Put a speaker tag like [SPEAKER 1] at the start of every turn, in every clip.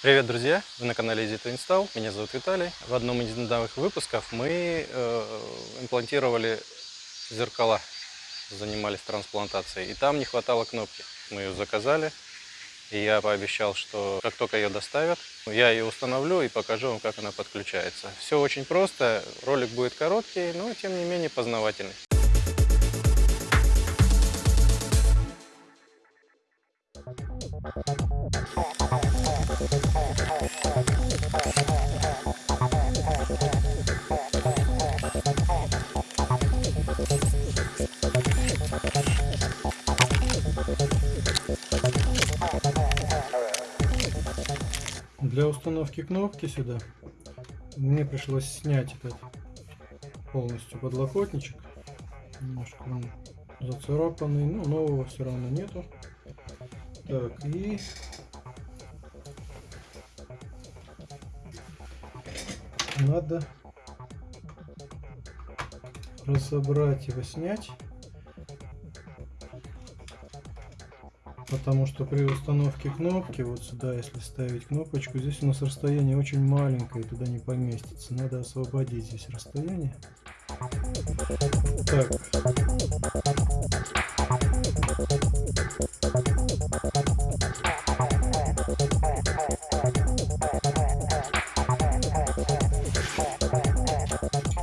[SPEAKER 1] Привет, друзья! Вы на канале Easy to Install. Меня зовут Виталий. В одном из недавних выпусков мы э, имплантировали зеркала, занимались трансплантацией. И там не хватало кнопки. Мы ее заказали. И я пообещал, что как только ее доставят, я ее установлю и покажу вам, как она подключается. Все очень просто. Ролик будет короткий, но тем не менее познавательный. Для установки кнопки сюда мне пришлось снять этот полностью подлокотничек. Немножко он зацарапанный, но нового все равно нету. Так, и надо разобрать его, снять. Потому что при установке кнопки, вот сюда, если ставить кнопочку, здесь у нас расстояние очень маленькое, туда не поместится. Надо освободить здесь расстояние. Так.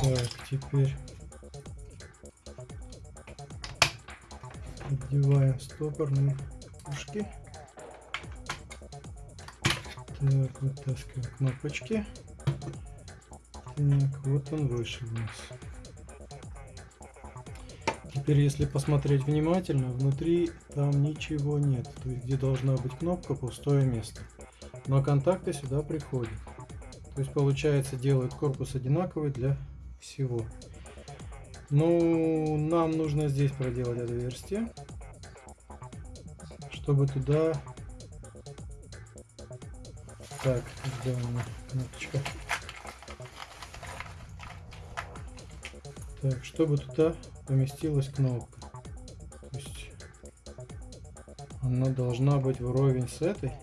[SPEAKER 1] Так, теперь одеваем стопорные ушки. Так, вытаскиваем кнопочки. Так, вот он вышел у нас. Теперь, если посмотреть внимательно, внутри там ничего нет. То есть, где должна быть кнопка, пустое место. Но контакты сюда приходят. То есть, получается, делают корпус одинаковый для всего. Ну, нам нужно здесь проделать отверстие, чтобы туда... Так, меня кнопочка? Так, чтобы туда поместилась кнопка. То есть она должна быть вровень с этой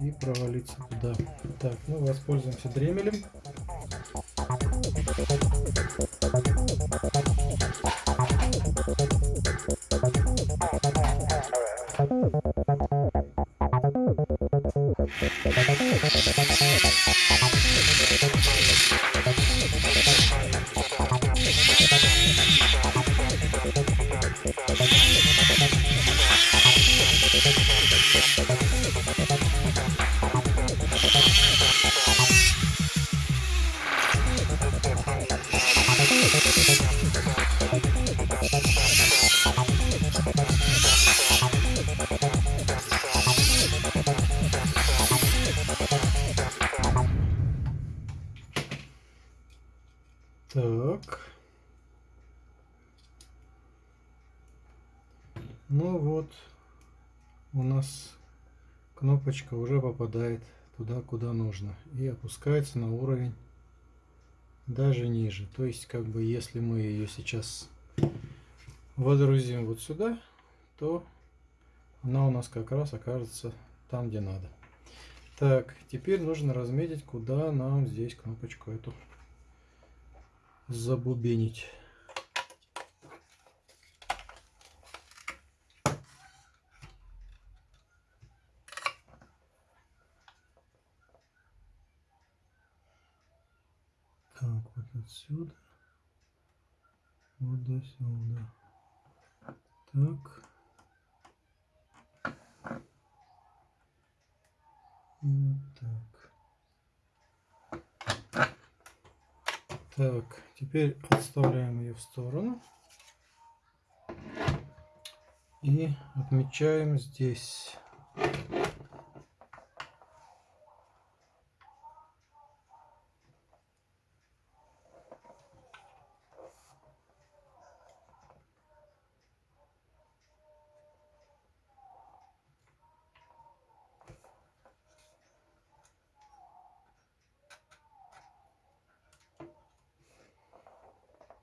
[SPEAKER 1] и провалиться туда. Так, ну воспользуемся дремелем. Ну вот, у нас кнопочка уже попадает туда, куда нужно. И опускается на уровень даже ниже. То есть, как бы, если мы ее сейчас водрузим вот сюда, то она у нас как раз окажется там, где надо. Так, теперь нужно разметить, куда нам здесь кнопочку эту забубенить. Так, вот отсюда. Вот до сюда. Так. Вот так. Так, теперь отставляем ее в сторону. И отмечаем здесь.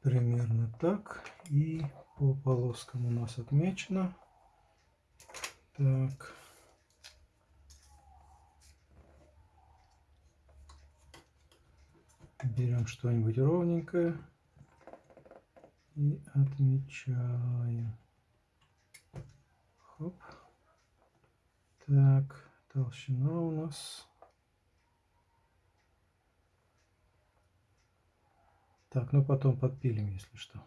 [SPEAKER 1] примерно так. И по полоскам у нас отмечено. Так. Берем что-нибудь ровненькое и отмечаем. Хоп. Так, толщина у нас Так, ну потом подпилим, если что.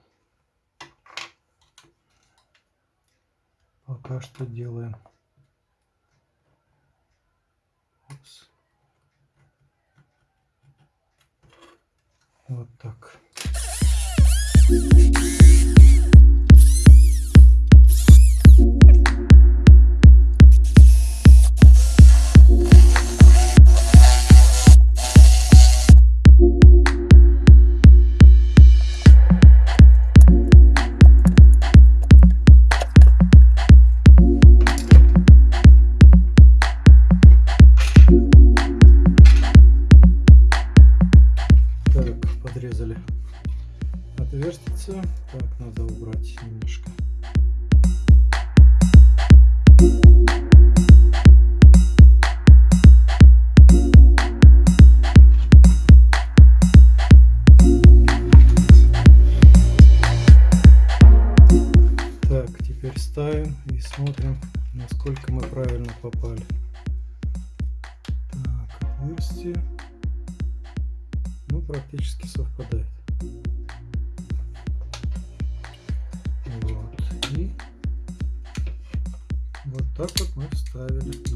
[SPEAKER 1] Пока что делаем. Упс. Вот так. ставим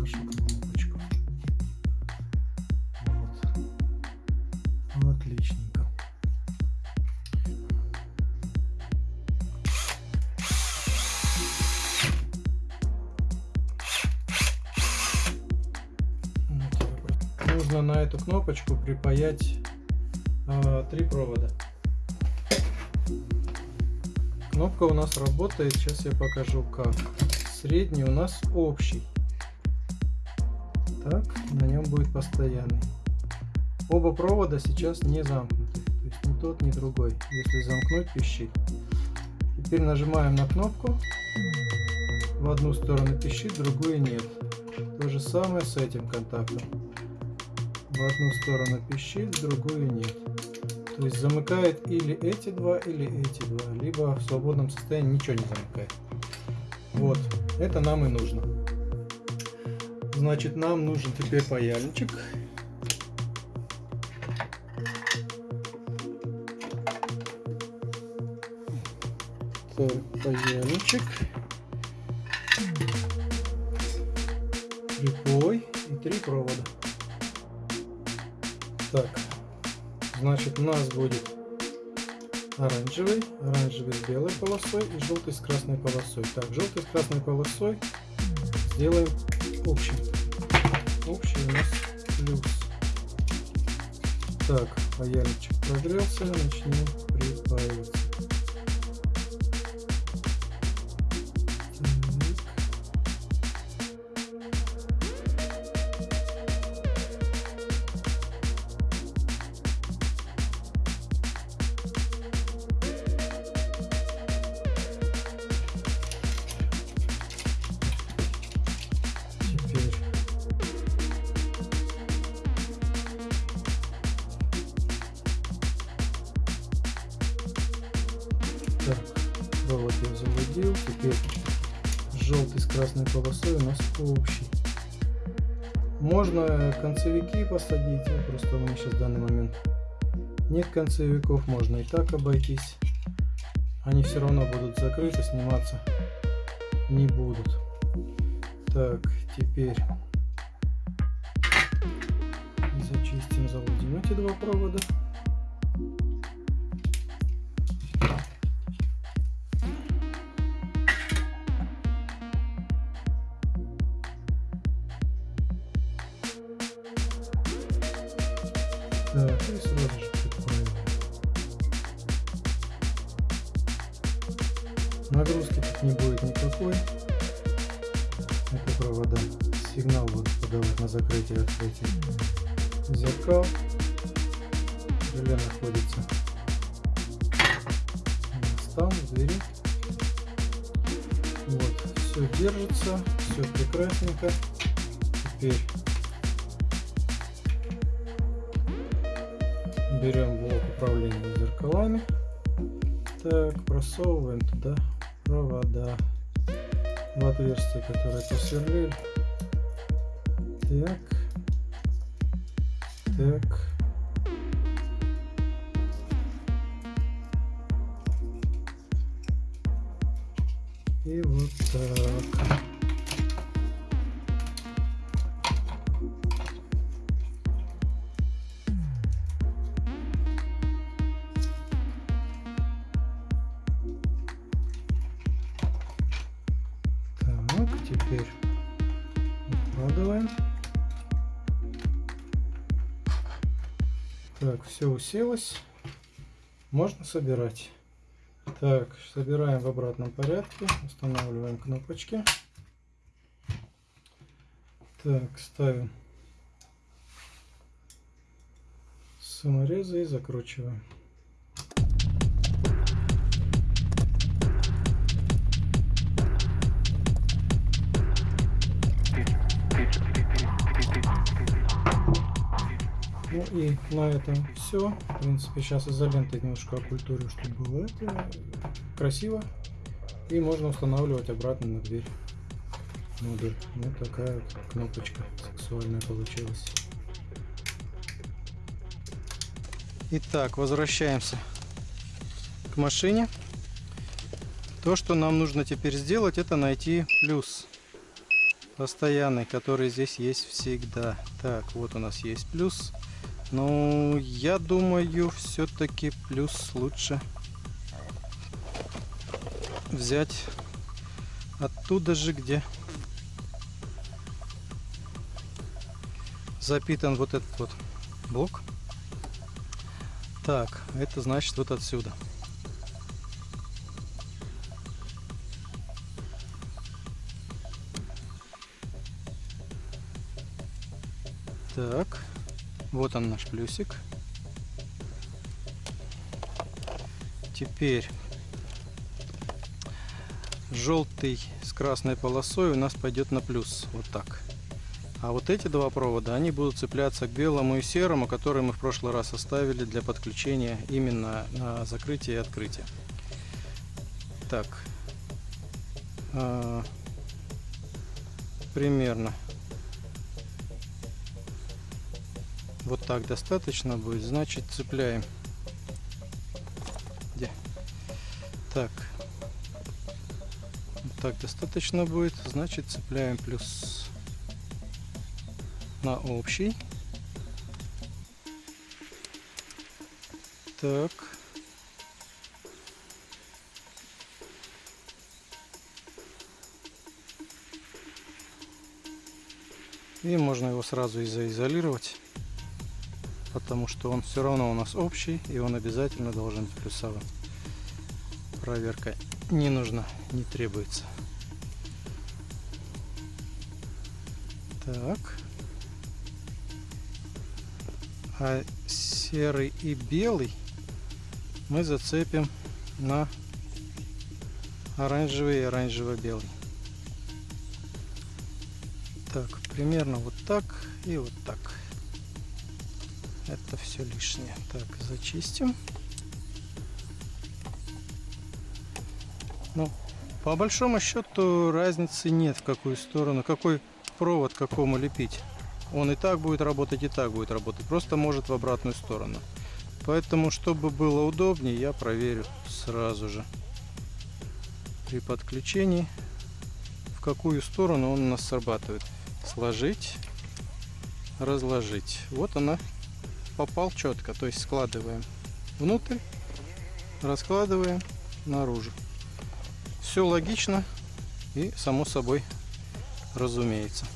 [SPEAKER 1] нашу кнопочку. Вот. Отлично. нужно на эту кнопочку припаять э, три провода. Кнопка у нас работает, сейчас я покажу как. Средний у нас общий. Так, на нем будет постоянный. Оба провода сейчас не замкнуты, то есть ни тот, ни другой. Если замкнуть, пищит. Теперь нажимаем на кнопку. В одну сторону пищит, в другую нет. То же самое с этим контактом в одну сторону пищит, в другую нет. То есть замыкает или эти два, или эти два, либо в свободном состоянии ничего не замыкает. Вот, это нам и нужно. Значит, нам нужен теперь паяльничек. Паяльничек. Припой и три провода. Так, значит у нас будет оранжевый, оранжевый с белой полосой и желтый с красной полосой. Так, желтый с красной полосой сделаем общий. Общий у нас плюс. Так, паяльничек прогрелся, начнем припаиваться. Я заводил. Теперь желтый с красной полосой у нас общий. Можно концевики посадить, ну, просто у меня сейчас в данный момент нет концевиков, можно и так обойтись. Они все равно будут закрыты, сниматься не будут. Так, теперь зачистим, заводим эти два провода. Нагрузки тут не будет никакой. Это провода. Сигнал будет подавать на закрытие открытие зеркал. Желе находится стан двери. Вот, все держится, все прекрасненько. Теперь берем блок управления зеркалами. Так, просовываем туда провода в отверстие, которое посверлили. Так. Так. И вот так. Теперь укладываем. Так, все уселось. Можно собирать. Так, собираем в обратном порядке. Устанавливаем кнопочки. Так, ставим саморезы и закручиваем. И на этом все. В принципе, сейчас изолентой немножко окультурю, чтобы было это красиво. И можно устанавливать обратно на дверь модуль. Вот такая вот кнопочка сексуальная получилась. Итак, возвращаемся к машине. То, что нам нужно теперь сделать, это найти плюс постоянный, который здесь есть всегда. Так, вот у нас есть плюс. Ну, я думаю, все-таки плюс лучше взять оттуда же, где запитан вот этот вот блок. Так, это значит вот отсюда. Так, вот он наш плюсик. Теперь желтый с красной полосой у нас пойдет на плюс. Вот так. А вот эти два провода, они будут цепляться к белому и серому, которые мы в прошлый раз оставили для подключения именно на закрытие и открытие. Так. А, примерно. Вот так достаточно будет. Значит, цепляем. Где? Так. Вот так достаточно будет. Значит, цепляем плюс на общий. Так. И можно его сразу и заизолировать, потому что он все равно у нас общий, и он обязательно должен быть плюсовым. Проверка не нужна, не требуется. Так. А серый и белый мы зацепим на оранжевый и оранжево-белый. Так, примерно вот так и вот так. Это все лишнее. Так, зачистим. Ну, по большому счету разницы нет, в какую сторону, какой провод какому лепить. Он и так будет работать, и так будет работать. Просто может в обратную сторону. Поэтому, чтобы было удобнее, я проверю сразу же при подключении, в какую сторону он у нас срабатывает. Сложить, разложить. Вот она попал четко. То есть складываем внутрь, раскладываем наружу. Все логично и само собой разумеется.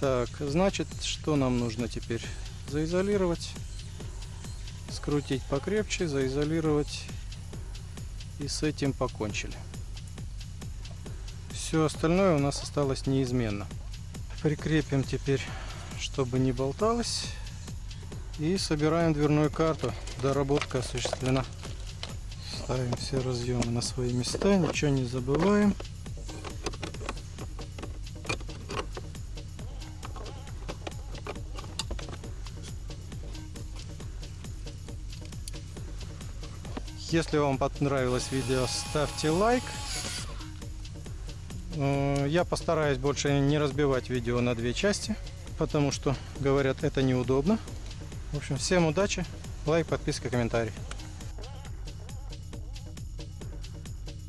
[SPEAKER 1] Так, значит, что нам нужно теперь? Заизолировать, скрутить покрепче, заизолировать и с этим покончили. Все остальное у нас осталось неизменно. Прикрепим теперь, чтобы не болталось. И собираем дверную карту. Доработка осуществлена. Ставим все разъемы на свои места, ничего не забываем. Если вам понравилось видео, ставьте лайк. Э, Я постараюсь больше не разбивать видео на две части, потому что, говорят, это неудобно. В общем, всем удачи, лайк, подписка, комментарий.